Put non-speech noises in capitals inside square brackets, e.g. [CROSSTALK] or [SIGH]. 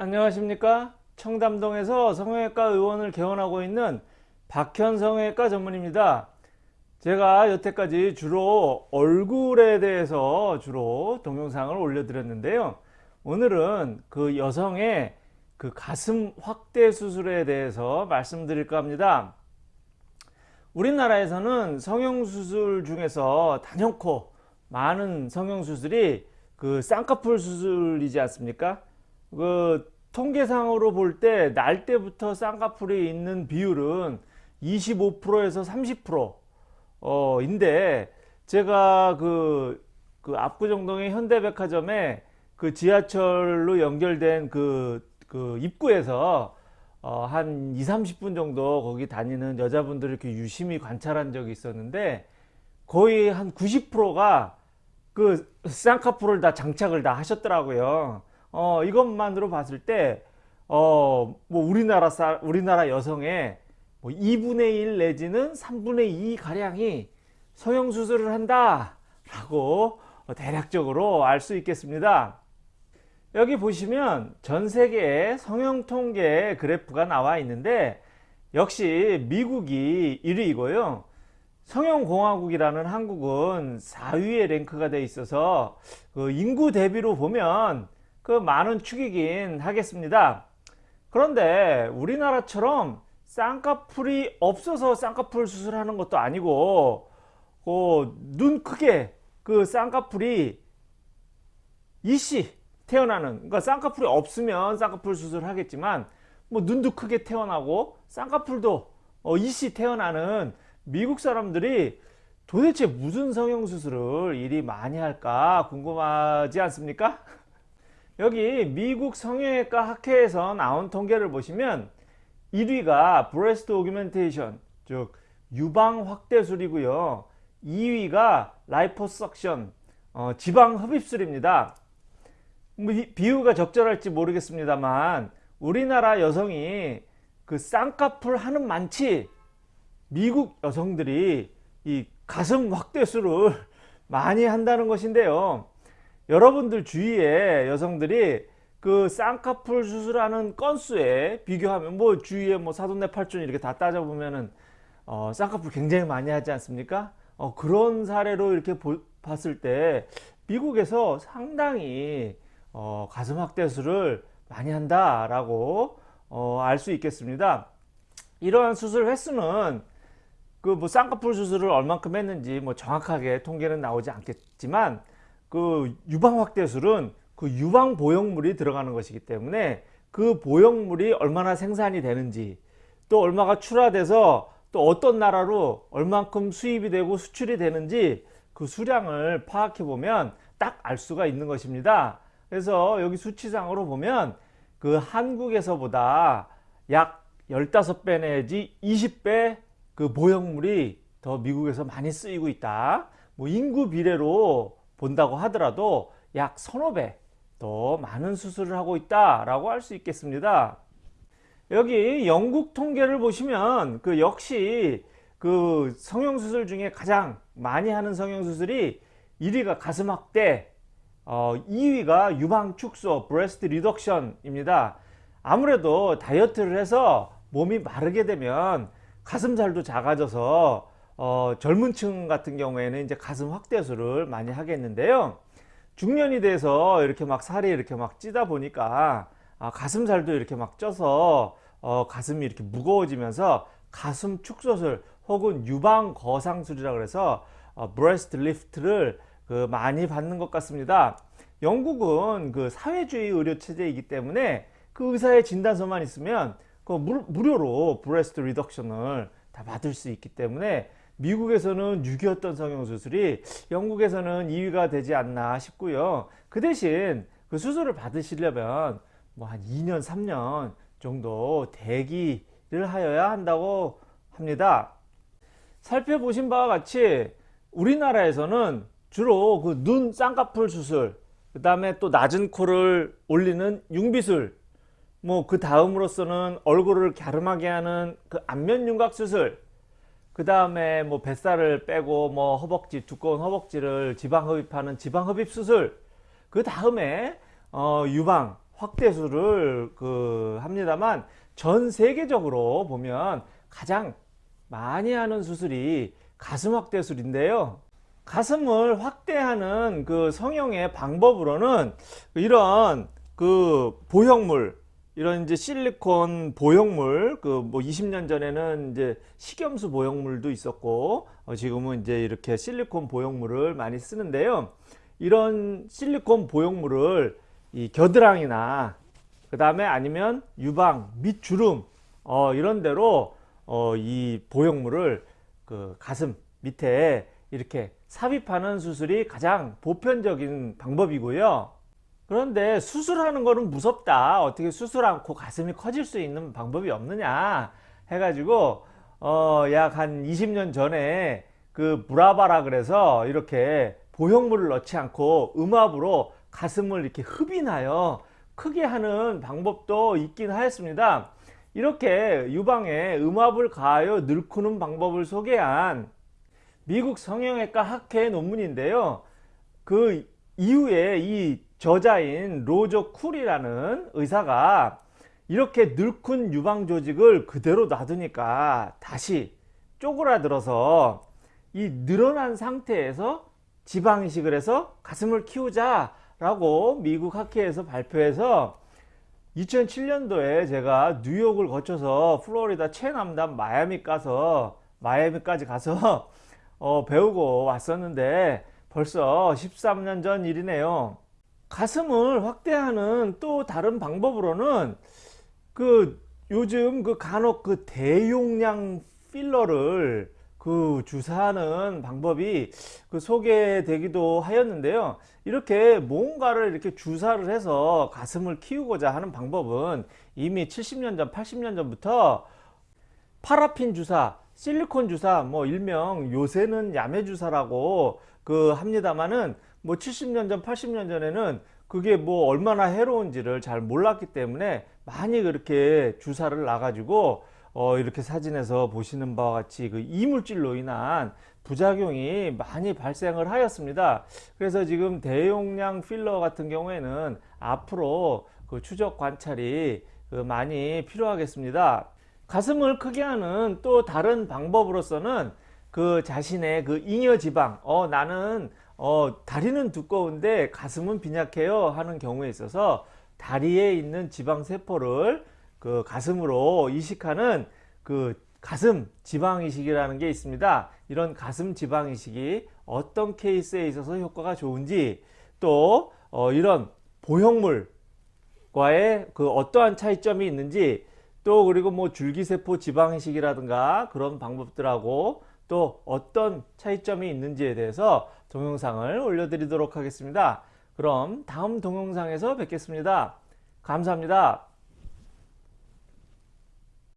안녕하십니까? 청담동에서 성형외과 의원을 개원하고 있는 박현 성형외과 전문입니다. 제가 여태까지 주로 얼굴에 대해서 주로 동영상을 올려드렸는데요. 오늘은 그 여성의 그 가슴 확대 수술에 대해서 말씀드릴까 합니다. 우리나라에서는 성형수술 중에서 단연코 많은 성형수술이 그 쌍꺼풀 수술이지 않습니까 그 통계상으로 볼 때 날 때부터 쌍꺼풀이 있는 비율은 25%에서 30% 어, 인데 제가 그, 그 압구정동의 현대백화점에 그 지하철로 연결된 그, 그 입구에서 어, 한 2, 30분 정도 거기 다니는 여자분들을 이렇게 유심히 관찰한 적이 있었는데 거의 한 90%가 그 쌍꺼풀을 다 장착을 다 하셨더라고요. 어, 이것만으로 봤을 때, 어, 뭐 우리나라 사, 우리나라 여성의 뭐 2분의 1 내지는 3분의 2 가량이 성형 수술을 한다 라고 대략적으로 알 수 있겠습니다. 여기 보시면 전 세계의 성형 통계 그래프가 나와 있는데 역시 미국이 1위이고요. 성형공화국이라는 한국은 4위에 랭크가 되어 있어서 그 인구 대비로 보면 그 많은 축이긴 하겠습니다. 그런데 우리나라처럼 쌍꺼풀이 없어서 쌍꺼풀 수술하는 것도 아니고 그눈 크게 그 쌍꺼풀이 이씨 태어나는 그러니까 쌍꺼풀이 없으면 쌍꺼풀 수술을 하겠지만 뭐 눈도 크게 태어나고 쌍꺼풀도 어 이씨 태어나는 미국 사람들이 도대체 무슨 성형수술을 이리 많이 할까 궁금하지 않습니까? 여기 미국 성형외과 학회에서 나온 통계를 보시면 1위가 breast augmentation 즉 유방 확대술이고요. 2위가 liposuction 어, 지방 흡입술입니다. 뭐 비유가 적절할지 모르겠습니다만 우리나라 여성이 그 쌍꺼풀 하는 많지 미국 여성들이 이 가슴 확대술을 [LAUGHS] 많이 한다는 것인데요 여러분들 주위에 여성들이 그 쌍꺼풀 수술하는 건수에 비교하면 뭐 주위에 뭐 사돈네 팔촌 이렇게 다 따져보면은 어, 쌍꺼풀 굉장히 많이 하지 않습니까? 어, 그런 사례로 이렇게 보, 봤을 때 미국에서 상당히 어, 가슴 확대술을 많이 한다라고 어, 알수 있겠습니다. 이러한 수술 횟수는 그 뭐 쌍꺼풀 수술을 얼만큼 했는지 뭐 정확하게 통계는 나오지 않겠지만 그 유방 확대술은 그 유방 보형물이 들어가는 것이기 때문에 그 보형물이 얼마나 생산이 되는지 또 얼마가 출하돼서 또 어떤 나라로 얼만큼 수입이 되고 수출이 되는지 그 수량을 파악해 보면 딱 알 수가 있는 것입니다. 그래서 여기 수치상으로 보면 그 한국에서보다 약 15배 내지 20배 그 보형물이 더 미국에서 많이 쓰이고 있다. 뭐 인구 비례로 본다고 하더라도 약 서너 배 더 많은 수술을 하고 있다 라고 할 수 있겠습니다. 여기 영국 통계를 보시면 그 역시 그 성형수술 중에 가장 많이 하는 성형수술이 1위가 가슴 확대 어, 2위가 유방 축소 breast reduction 입니다. 아무래도 다이어트를 해서 몸이 마르게 되면 가슴살도 작아져서 어, 젊은 층 같은 경우에는 이제 가슴 확대술을 많이 하겠는데요. 중년이 돼서 이렇게 막 살이 이렇게 막 찌다 보니까 아, 가슴살도 이렇게 막 쪄서 어, 가슴이 이렇게 무거워지면서 가슴 축소술 혹은 유방 거상술이라 그래서 어, breast lift를 그 많이 받는 것 같습니다. 영국은 그 사회주의 의료 체제이기 때문에 그 의사의 진단서만 있으면 그 무료로 breast reduction을 다 받을 수 있기 때문에 미국에서는 6위였던 성형수술이 영국에서는 2위가 되지 않나 싶고요. 그 대신 그 수술을 받으시려면 뭐 한 2년, 3년 정도 대기를 하여야 한다고 합니다. 살펴보신 바와 같이 우리나라에서는 주로 그 눈 쌍꺼풀 수술, 그 다음에 또 낮은 코를 올리는 융비술, 뭐 그 다음으로서는 얼굴을 갸름하게 하는 그 안면 윤곽 수술, 그 다음에 뭐 뱃살을 빼고 뭐 허벅지 두꺼운 허벅지를 지방 흡입하는 지방 흡입 수술 그 다음에 어 유방 확대술을 그 합니다만 전 세계적으로 보면 가장 많이 하는 수술이 가슴 확대술인데요. 가슴을 확대하는 그 성형의 방법으로는 이런 그 보형물 이런 이제 실리콘 보형물 그 뭐 20년 전에는 이제 식염수 보형물도 있었고 어 지금은 이제 이렇게 실리콘 보형물을 많이 쓰는데요. 이런 실리콘 보형물을 이 겨드랑이나 그 다음에 아니면 유방 밑 주름 어 이런 데로 어 이 보형물을 그 가슴 밑에 이렇게 삽입하는 수술이 가장 보편적인 방법이고요. 그런데 수술하는 거는 무섭다. 어떻게 수술 않고 가슴이 커질 수 있는 방법이 없느냐 해가지고 어 약 한 20년 전에 그 브라바라 그래서 이렇게 보형물을 넣지 않고 음압으로 가슴을 이렇게 흡인하여 크게 하는 방법도 있긴 하였습니다. 이렇게 유방에 음압을 가하여 늙히는 방법을 소개한 미국 성형외과 학회 논문인데요. 그 이후에 이 저자인 로저 쿨이라는 의사가 이렇게 늙은 유방 조직을 그대로 놔두니까 다시 쪼그라들어서 이 늘어난 상태에서 지방 이식을 해서 가슴을 키우자 라고 미국 학회에서 발표해서 2007년도에 제가 뉴욕을 거쳐서 플로리다 최남단 마이애미 가서 마이애미까지 가서 [LAUGHS] 어, 배우고 왔었는데 벌써 13년 전 일이네요. 가슴을 확대하는 또 다른 방법으로는 그 요즘 그 간혹 그 대용량 필러를 그 주사하는 방법이 그 소개되기도 하였는데요. 이렇게 뭔가를 이렇게 주사를 해서 가슴을 키우고자 하는 방법은 이미 70년 전, 80년 전부터 파라핀 주사, 실리콘 주사, 뭐 일명 요새는 야매 주사라고 그 합니다만은 뭐 70년 전 80년 전에는 그게 뭐 얼마나 해로운지를 잘 몰랐기 때문에 많이 그렇게 주사를 놔 가지고 어 이렇게 사진에서 보시는 바와 같이 그 이물질로 인한 부작용이 많이 발생을 하였습니다. 그래서 지금 대용량 필러 같은 경우에는 앞으로 그 추적 관찰이 그 많이 필요하겠습니다. 가슴을 크게 하는 또 다른 방법으로서는 그 자신의 그 잉여 지방 어 나는 어 다리는 두꺼운데 가슴은 빈약해요 하는 경우에 있어서 다리에 있는 지방 세포를 그 가슴으로 이식하는 그 가슴 지방 이식이라는 게 있습니다. 이런 가슴 지방 이식이 어떤 케이스에 있어서 효과가 좋은지 또 어 이런 보형물과의 그 어떠한 차이점이 있는지 또 그리고 뭐 줄기세포 지방 이식이라든가 그런 방법들하고 또 어떤 차이점이 있는지에 대해서 동영상을 올려드리도록 하겠습니다. 그럼 다음 동영상에서 뵙겠습니다. 감사합니다.